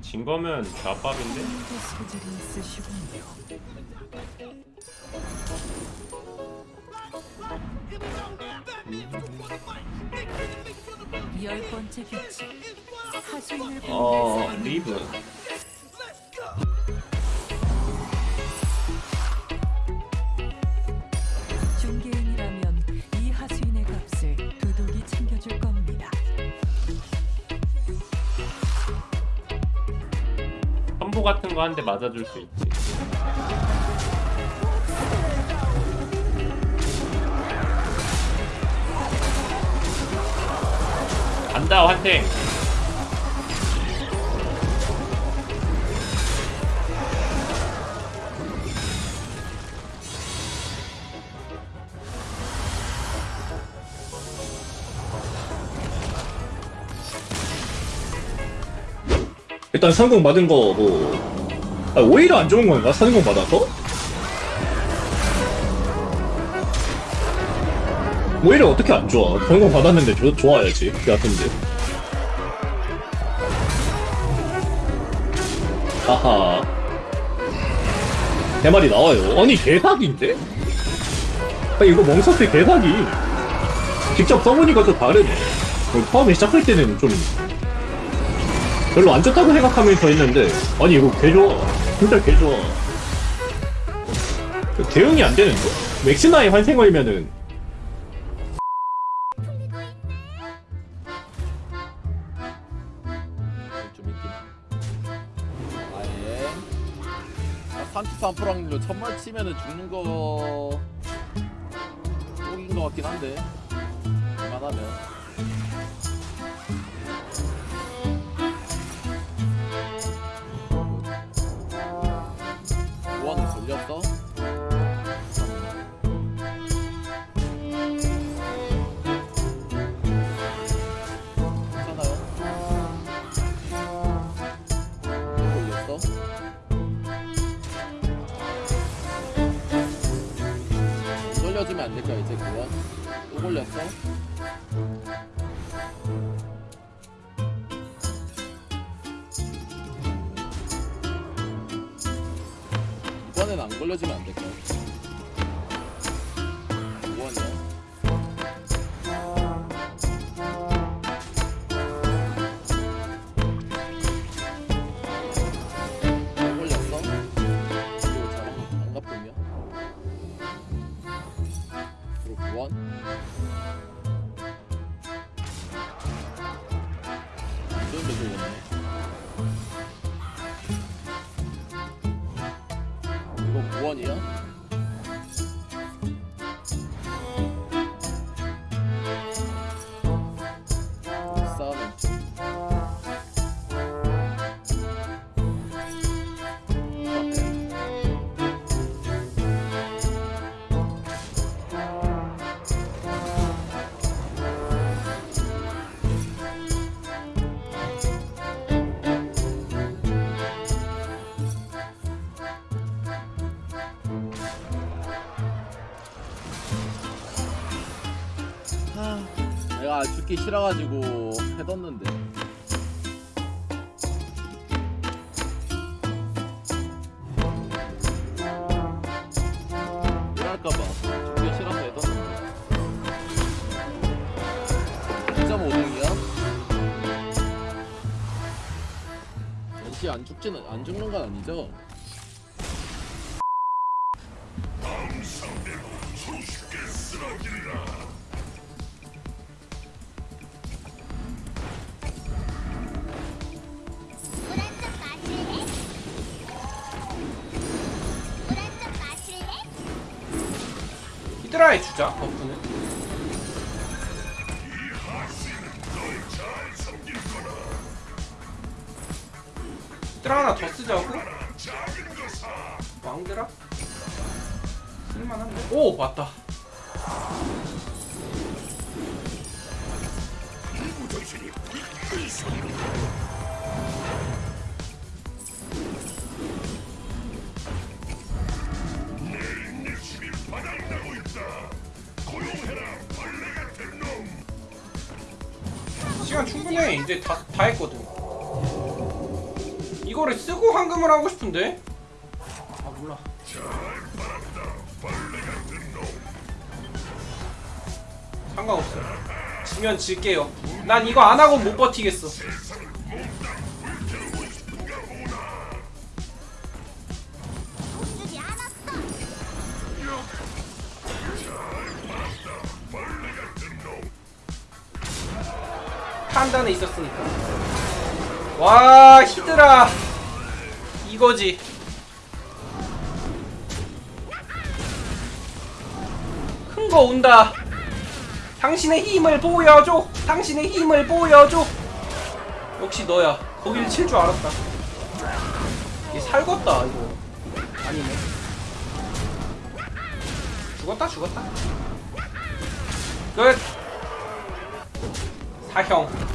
진 거면 있으시군요. 열 번째 규칙. 어 리브 선보 같은 거 한 대 맞아줄 수 있지. 간다 환생 일단 성공 받은 거 뭐. 아, 오히려 안 좋은 건가? 성공 받아서? 오히려 어떻게 안 좋아? 성공 받았는데 좋 좋아야지. 그 같은데. 하하. 내 말이 나와요. 아니, 개사기인데? 아, 이거 멍석대 개사기. 직접 써보니까 좀 다르네. 어, 처음에 시작할 때는 좀 별로 안 좋다고 생각하면서 했는데 아니 이거 개 좋아. 진짜 개 좋아. 그 대응이 안 맥시나의 좀 있긴 아예. 아, 33% 확률로 천말 치면은 죽는 거 쪽인 거 같긴 한데. 웬만하면 괜찮아요? 걸렸어? 안 될까 이제 그건? 또 걸렸어? 걸려주면 안 될까? 이번이야? 안 걸렸어? 그리고 잘안 안 갚으면? 그리고 구원? 원이야? 죽기 싫어가지고 해뒀는데 이럴까봐 죽기 싫어서 해뒀는데 2.5등이야? 역시 안 죽지는 안 죽는 건 아니죠? 물한잔 히드라에 주자 버프는 히드라 하나 더 쓰자고? 왕드라? 쓸만한데? 오 맞다 시간 충분해 이제 다, 다 했거든. 이거를 쓰고 황금을 하고 싶은데? 아 몰라. 상관없어 지면 질게요. 난 이거 안 하고 못 버티겠어 판단에 있었으니까. 와 히드라. 이거지. 큰 거 온다. 당신의 힘을 보여줘. 당신의 힘을 보여줘. 역시 너야. 거길 칠 줄 알았다. 얘 살겄다 이거. 아니네. 죽었다 죽었다. 끝. 사형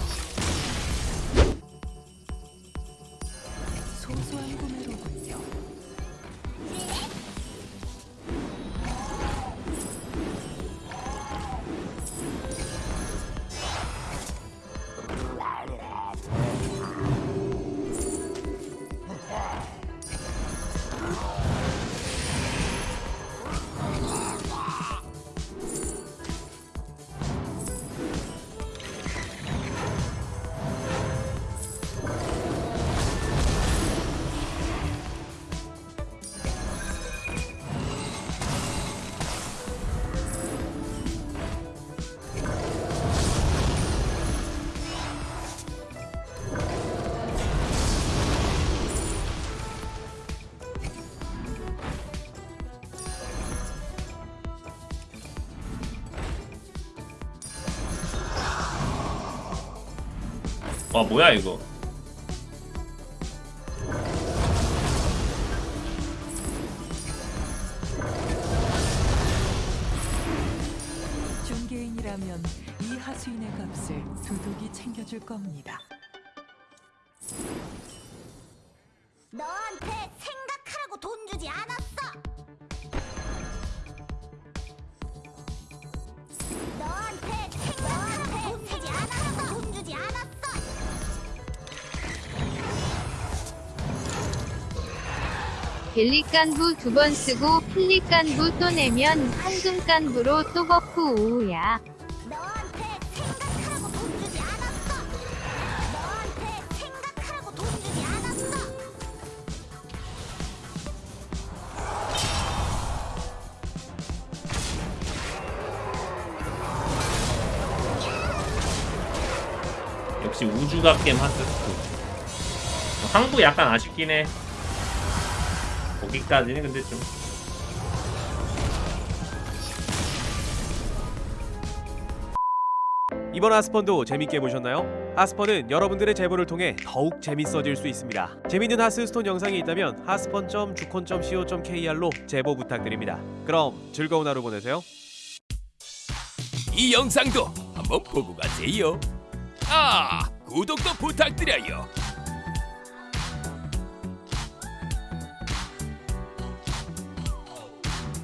와 뭐야 이거 중개인이라면 이 하수인의 값을 두둑이 챙겨줄 겁니다. 너 벨리 깐부 두 번 쓰고 필리 깐부 또 내면 황금 깐부로 또 버프 오우야. 역시 우주가 게임 하스스트 항부 약간 아쉽긴 해 거기까지는 근데 좀 이번 하스펀도 재밌게 보셨나요? 하스펀은 여러분들의 제보를 통해 더욱 재밌어질 수 있습니다. 재밌는 하스스톤 영상이 있다면 하스펀.주콘.co.kr로 제보 부탁드립니다. 그럼 즐거운 하루 보내세요. 이 영상도 한번 보고 가세요. 아, 구독도 부탁드려요.